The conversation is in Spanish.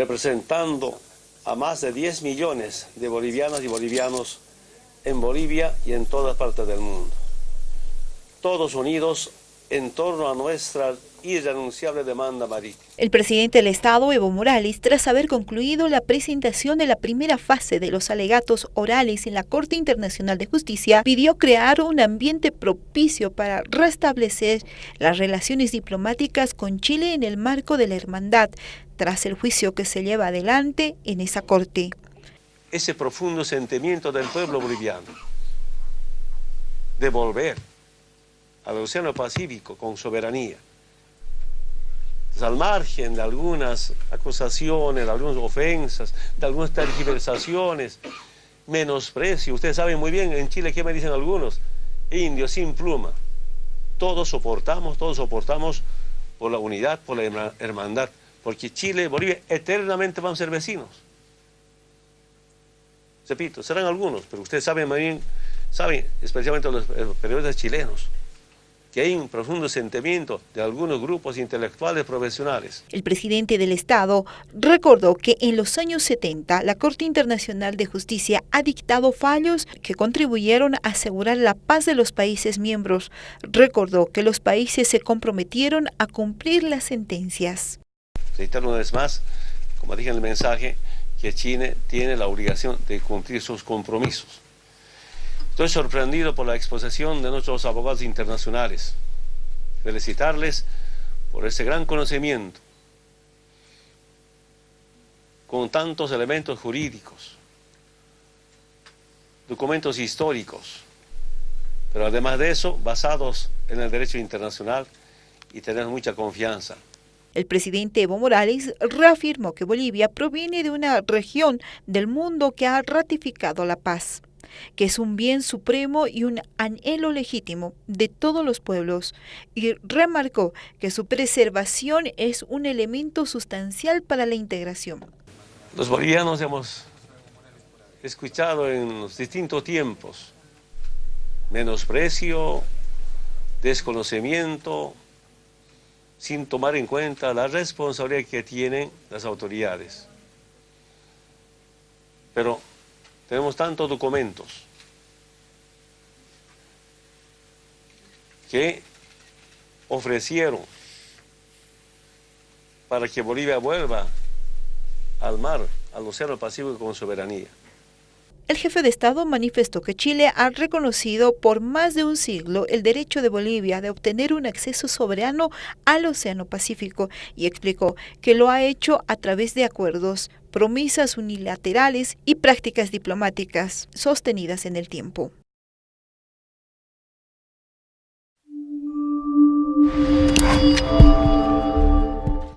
representando a más de 10 millones de bolivianas y bolivianos en Bolivia y en todas partes del mundo. Todos unidos en torno a nuestra irrenunciable demanda marítima. El presidente del Estado, Evo Morales, tras haber concluido la presentación de la primera fase de los alegatos orales en la Corte Internacional de Justicia, pidió crear un ambiente propicio para restablecer las relaciones diplomáticas con Chile en el marco de la hermandad, tras el juicio que se lleva adelante en esa Corte. Ese profundo sentimiento del pueblo boliviano de volver al Océano Pacífico con soberanía, al margen de algunas acusaciones, de algunas ofensas, de algunas tergiversaciones, menosprecio. Ustedes saben muy bien en Chile qué me dicen algunos, indios sin pluma. Todos soportamos, todos soportamos por la unidad, por la hermandad, porque Chile y Bolivia eternamente van a ser vecinos. Repito, serán algunos, pero ustedes saben muy bien, saben, especialmente los periodistas chilenos, que hay un profundo sentimiento de algunos grupos intelectuales profesionales. El presidente del Estado recordó que en los años 70 la Corte Internacional de Justicia ha dictado fallos que contribuyeron a asegurar la paz de los países miembros. Recordó que los países se comprometieron a cumplir las sentencias. Reitero una vez más, como dije en el mensaje, que Chile tiene la obligación de cumplir sus compromisos. Estoy sorprendido por la exposición de nuestros abogados internacionales. Felicitarles por ese gran conocimiento, con tantos elementos jurídicos, documentos históricos, pero además de eso, basados en el derecho internacional y tener mucha confianza. El presidente Evo Morales reafirmó que Bolivia proviene de una región del mundo que ha ratificado la paz que es un bien supremo y un anhelo legítimo de todos los pueblos, y remarcó que su preservación es un elemento sustancial para la integración. Los bolivianos hemos escuchado en los distintos tiempos menosprecio, desconocimiento, sin tomar en cuenta la responsabilidad que tienen las autoridades. Pero tenemos tantos documentos que ofrecieron para que Bolivia vuelva al mar, al Océano Pacífico con soberanía. El jefe de Estado manifestó que Chile ha reconocido por más de un siglo el derecho de Bolivia de obtener un acceso soberano al Océano Pacífico y explicó que lo ha hecho a través de acuerdos, promesas unilaterales y prácticas diplomáticas sostenidas en el tiempo.